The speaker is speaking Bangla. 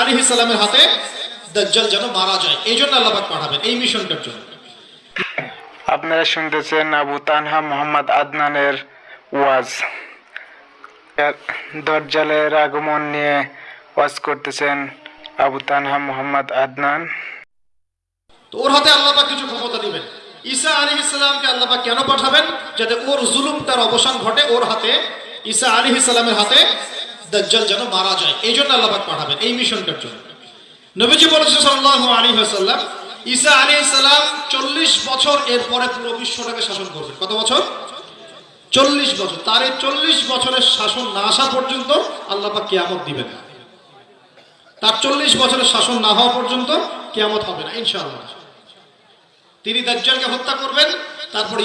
আলী সালামের হাতে দাজ্জাল যেন মারা যায়। এই জন্য আল্লাহ পাঠাবেন এই মিশনটার জন্য। আপনারা শুনতেছেন আবু তানহা মোহাম্মদ আদনানের ওয়াজ। এর দজ্জালের আগমন নিয়ে ওয়াজ করতেছেন আবু তানহা মোহাম্মদ আদনান। তো ওর হাতে আল্লাহ পাক কিছু ক্ষমতা দিবেন। ঈসা আলী ইসলামকে আল্লাহ পাক কেন পাঠাবেন? যাতে ওর জুলুম তার অবসান ঘটে ওর হাতে ঈসা আলী ইসলামের হাতে দাজ্জাল যেন মারা যায়। এই জন্য আল্লাহাক পাঠাবেন এই মিশনটার জন্য। নবীজি বলেছে সাল্লাল্লাহু আলাইহি ওয়াসাল্লাম, ঈসা আলী ইসলাম চল্লিশ বছর এরপরে পুরো বিশ্বটাকে শাসন করবেন। কত বছর? চল্লিশ বছর। তার এই চল্লিশ বছরের শাসন না আসা পর্যন্ত আল্লাহ কেয়ামত কিয়ামত দিবেন না। তার চল্লিশ বছরের শাসন না হওয়া পর্যন্ত কেয়ামত হবে না, ইনশাআল্লাহ। তিনি দাজ্জালকে হত্যা করবেন, তারপর